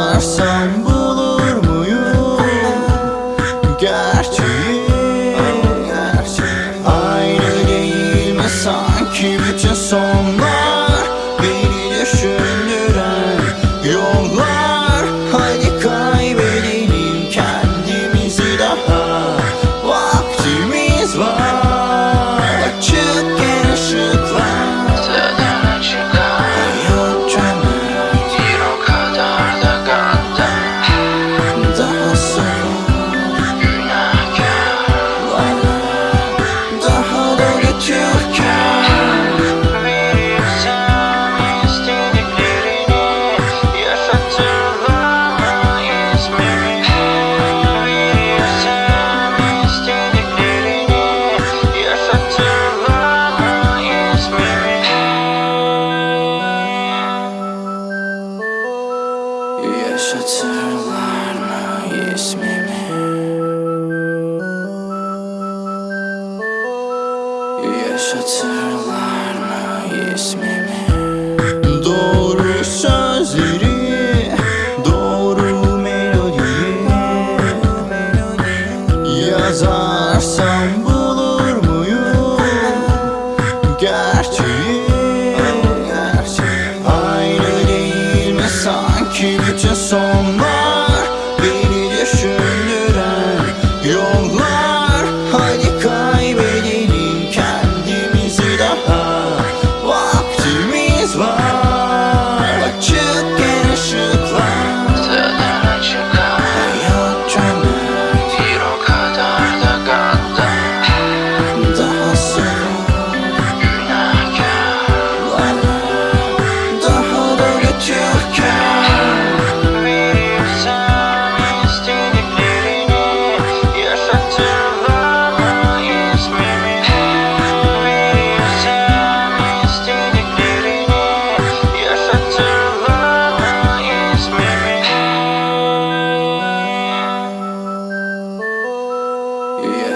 ararsam bulur muyum gerçeği, gerçeği. Aynı değil mi sanki bütün son ismimi Yaşatırlar mı ismimi Doğru sözleri Doğru melodiyi Yazarsam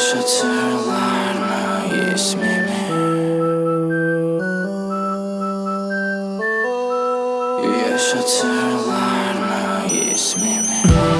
Güneş hatırlar mı ismimi? Yaş hatırlar mı ismimi?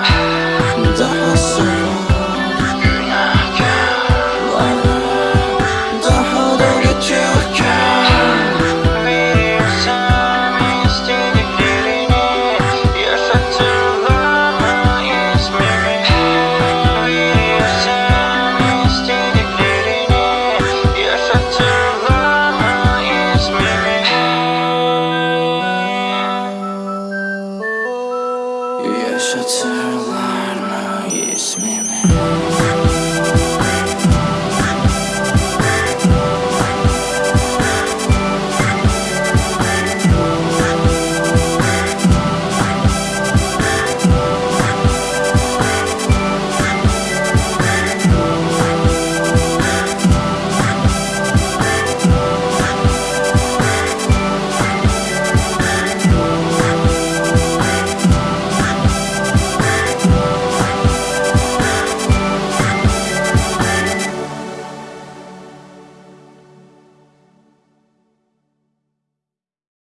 Taş hatırlar mı ismimi?